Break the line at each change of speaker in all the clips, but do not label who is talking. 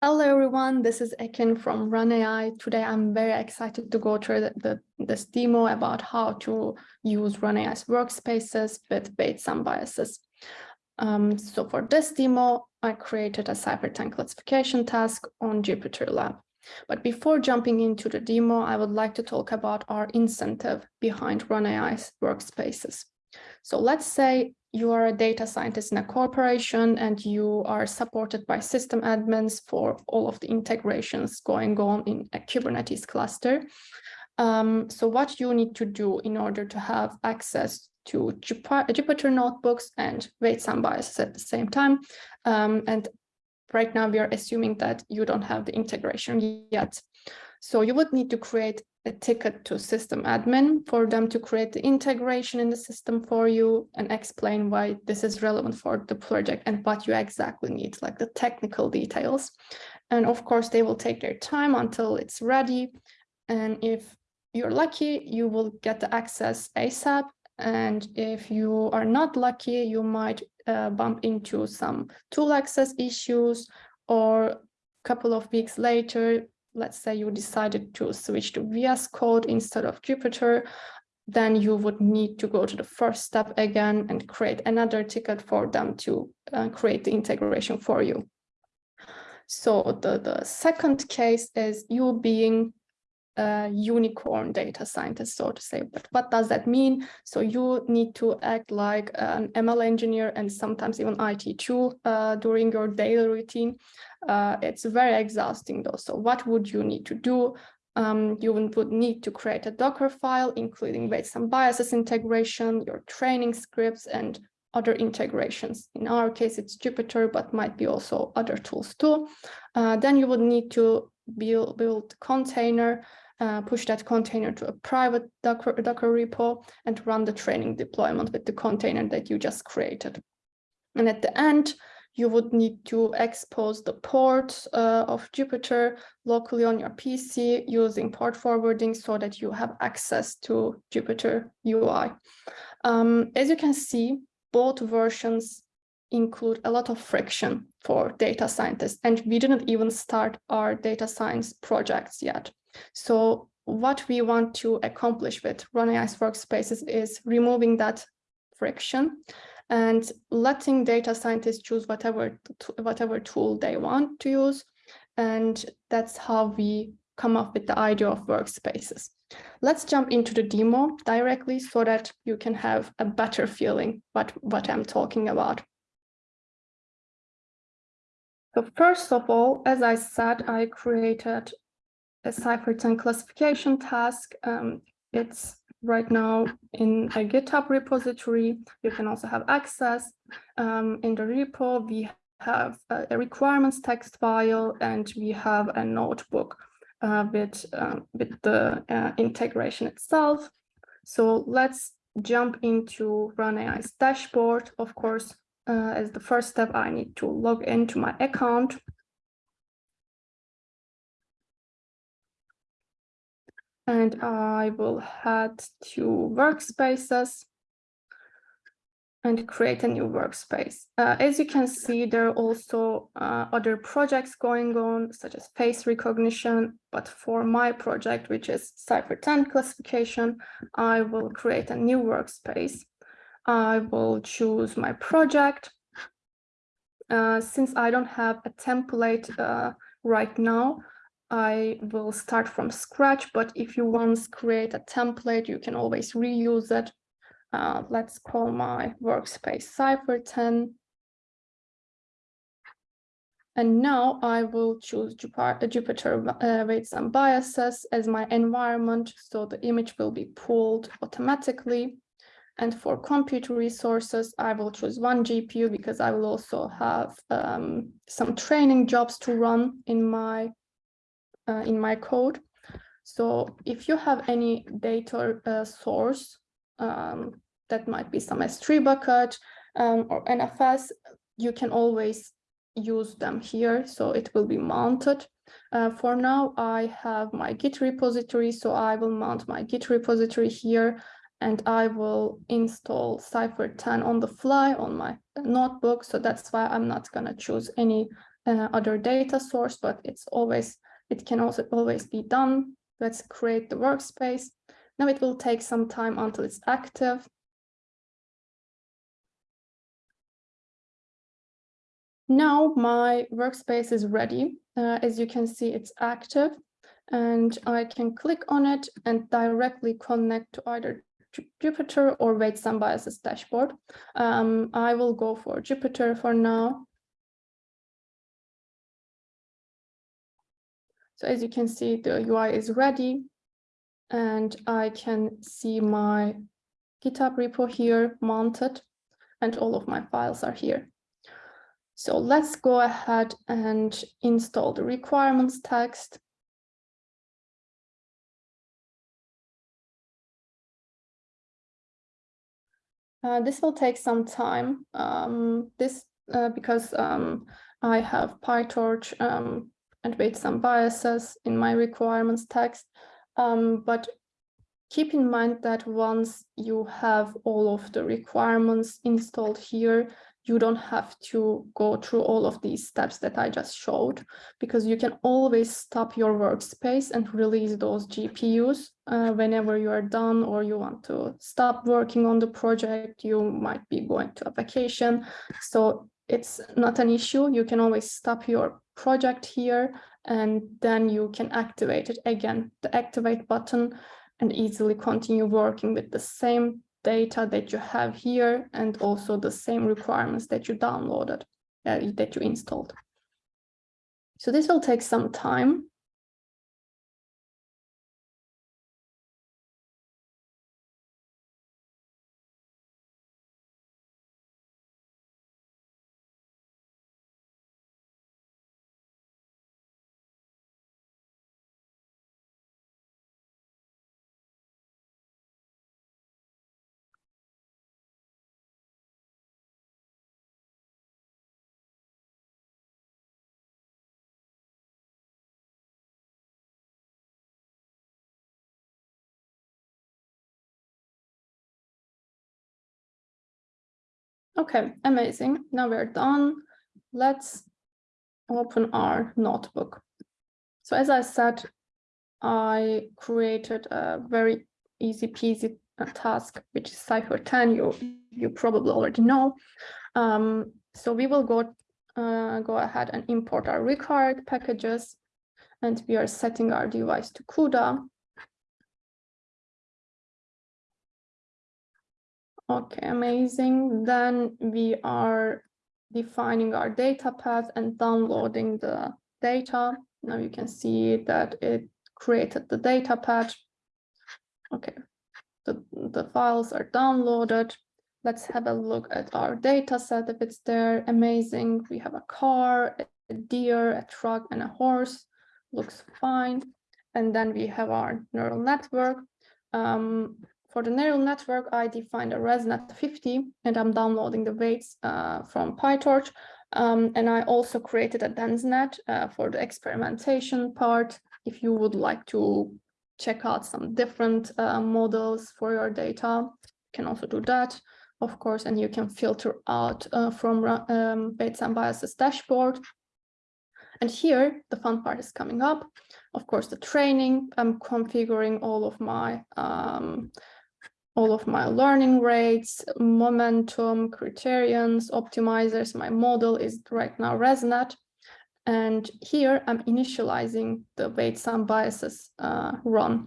Hello everyone, this is Ekin from Run AI. Today I'm very excited to go through the, the, this demo about how to use Run AI's workspaces with and biases. Um, so for this demo, I created a CIFAR10 classification task on JupyterLab. But before jumping into the demo, I would like to talk about our incentive behind Run AI's workspaces. So let's say you are a data scientist in a corporation and you are supported by system admins for all of the integrations going on in a Kubernetes cluster. Um, so what you need to do in order to have access to Jupyter notebooks and weights and biases at the same time. Um, and right now we are assuming that you don't have the integration yet. So you would need to create a ticket to system admin for them to create the integration in the system for you and explain why this is relevant for the project and what you exactly need, like the technical details. And of course, they will take their time until it's ready. And if you're lucky, you will get the access ASAP. And if you are not lucky, you might uh, bump into some tool access issues or a couple of weeks later, let's say you decided to switch to VS Code instead of Jupyter, then you would need to go to the first step again and create another ticket for them to uh, create the integration for you. So the, the second case is you being a unicorn data scientist, so to say. But what does that mean? So you need to act like an ML engineer and sometimes even IT tool uh, during your daily routine. Uh, it's very exhausting though. So what would you need to do? Um, you would need to create a Docker file, including weights and biases integration, your training scripts, and other integrations. In our case, it's Jupyter, but might be also other tools too. Uh, then you would need to build, build container uh, push that container to a private Docker, Docker repo and run the training deployment with the container that you just created. And at the end, you would need to expose the port uh, of Jupyter locally on your PC using port forwarding so that you have access to Jupyter UI. Um, as you can see, both versions include a lot of friction for data scientists, and we didn't even start our data science projects yet. So what we want to accomplish with Run workspaces is removing that friction and letting data scientists choose whatever, whatever tool they want to use. And that's how we come up with the idea of workspaces. Let's jump into the demo directly so that you can have a better feeling what, what I'm talking about. So first of all, as I said, I created a CIFAR10 classification task. Um, it's right now in a GitHub repository. You can also have access. Um, in the repo, we have a, a, requirements text file and we have a notebook uh, with, uh, with the uh, integration itself. So let's jump into RunAI's dashboard. Of course, uh, as the first step, I need to log into my account. And I will head to workspaces and create a new workspace. Uh, as you can see, there are also uh, other projects going on, such as face recognition. But for my project, which is CIFAR10 classification, I will create a new workspace. I will choose my project. Uh, since I don't have a template uh, right now, I will start from scratch, but if you once create a template, you can always reuse it. Uh, let's call my workspace CIFAR10. And now I will choose Jupyter, Jupyter uh, weights and biases as my environment, so the image will be pulled automatically. And for compute resources, I will choose one GPU because I will also have um, some training jobs to run in my uh, in my code. So if you have any data uh, source, um, that might be some S3 bucket um, or NFS, you can always use them here. So it will be mounted. Uh, for now, I have my Git repository, so I will mount my Git repository here and I will install CIFAR10 on the fly on my notebook. So that's why I'm not going to choose any uh, other data source, but it's always, it can also always be done. Let's create the workspace. Now it will take some time until it's active. Now my workspace is ready. Uh, as you can see, it's active and I can click on it and directly connect to either Jupyter or Weights and Biases dashboard. Um, I will go for Jupyter for now. So as you can see, the UI is ready and I can see my GitHub repo here mounted and all of my files are here. So let's go ahead and install the requirements text. Uh, this will take some time. Um, this uh, because um, I have PyTorch um, and weights some biases in my requirements text. Um, but keep in mind that once you have all of the requirements installed here, you don't have to go through all of these steps that I just showed, because you can always stop your workspace and release those GPUs uh, whenever you are done or you want to stop working on the project, you might be going to a vacation. So it's not an issue. You can always stop your project here and then you can activate it again, the activate button and easily continue working with the same data that you have here and also the same requirements that you downloaded, uh, that you installed. So this will take some time. Okay, amazing. Now we're done. Let's open our notebook. So as I said, I created a very easy peasy uh, task, which is CIFAR 10, you, you probably already know. Um, so we will go, uh, go ahead and import our required packages, and we are setting our device to CUDA. Okay, amazing. Then we are defining our data path and downloading the data. Now you can see that it created the data path. Okay, the, the files are downloaded. Let's have a look at our data set if it's there. Amazing. We have a car, a deer, a truck, and a horse. Looks fine. And then we have our neural network. Um, for the neural network, I defined a ResNet 50 and I'm downloading the weights uh, from PyTorch. Um, and I also created a DenseNet uh, for the experimentation part. If you would like to check out some different uh, models for your data, you can also do that, of course, and you can filter out uh, from um, weights and biases dashboard. And here, the fun part is coming up. Of course, the training, I'm configuring all of my um, all of my learning rates, momentum, criterions, optimizers. My model is right now ResNet. And here I'm initializing the weights and biases uh, run.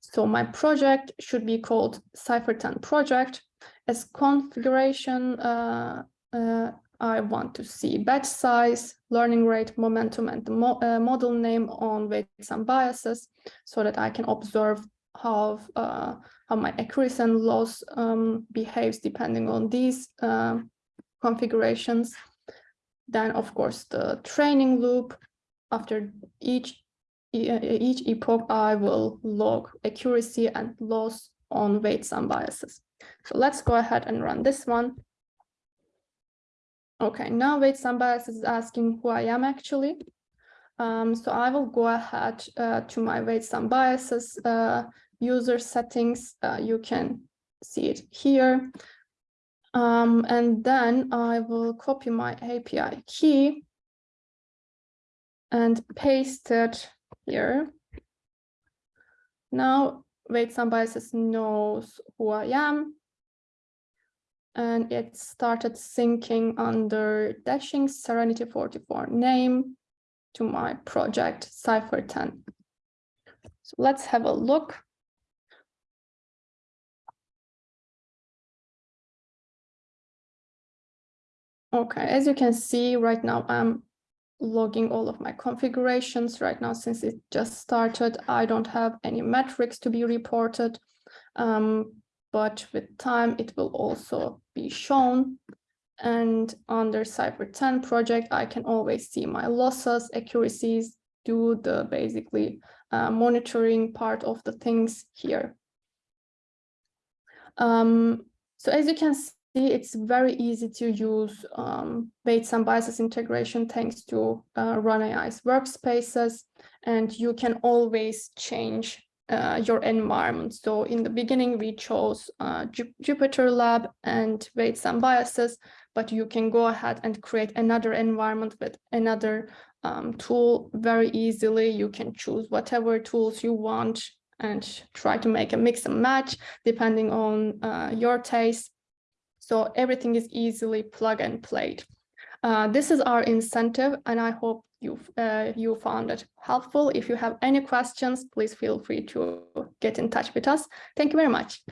So my project should be called CIFAR10 project. As configuration, uh, uh, I want to see batch size, learning rate, momentum, and the mo uh, model name on weights and biases so that I can observe how uh, how my accuracy and loss um, behaves depending on these uh, configurations. Then, of course, the training loop. After each each epoch, I will log accuracy and loss on weights and biases. So let's go ahead and run this one. Okay, now weights and biases is asking who I am actually. Um, so I will go ahead uh, to my weights biases uh, user settings. Uh, you can see it here. Um, and then I will copy my API key and paste it here. Now Weights and Biases knows who I am. And it started syncing under dashing Serenity 44 name to my project CIFAR 10. So let's have a look. Okay, as you can see right now, I'm logging all of my configurations right now since it just started. I don't have any metrics to be reported, um, but with time it will also be shown. And under CIFAR 10 project, I can always see my losses, accuracies, do the basically uh, monitoring part of the things here. Um, so as you can see, it's very easy to use um, weights and biases integration thanks to uh, RunAI's workspaces, and you can always change uh, your environment. So in the beginning, we chose uh, Jupyter Lab and weights and biases, but you can go ahead and create another environment with another um, tool very easily. You can choose whatever tools you want and try to make a mix and match depending on uh, your taste. So everything is easily plug and played. Uh, this is our incentive, and I hope you uh, you found it helpful. If you have any questions, please feel free to get in touch with us. Thank you very much.